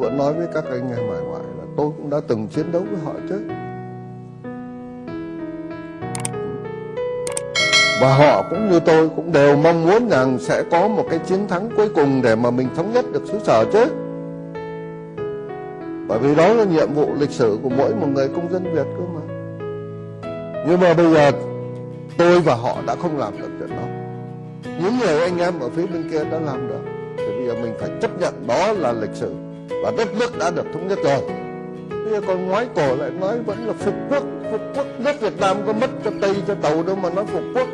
vẫn nói với các anh em hải ngoại là tôi cũng đã từng chiến đấu với họ chứ. Và họ cũng như tôi cũng đều mong muốn rằng sẽ có một cái chiến thắng cuối cùng để mà mình thống nhất được xứ sở chứ. Bởi vì đó là nhiệm vụ lịch sử của mỗi một người công dân Việt cơ mà. Nhưng mà bây giờ tôi và họ đã không làm được chuyện đó. Những người anh em ở phía bên kia đã làm được. Thì bây giờ mình phải chấp nhận đó là lịch sử và đất nước đã được thống nhất rồi. Bây giờ còn ngoái cổ lại nói vẫn là phục quốc phục quốc. Đất Việt Nam có mất cho Tây, cho Tàu đâu mà nói phục quốc.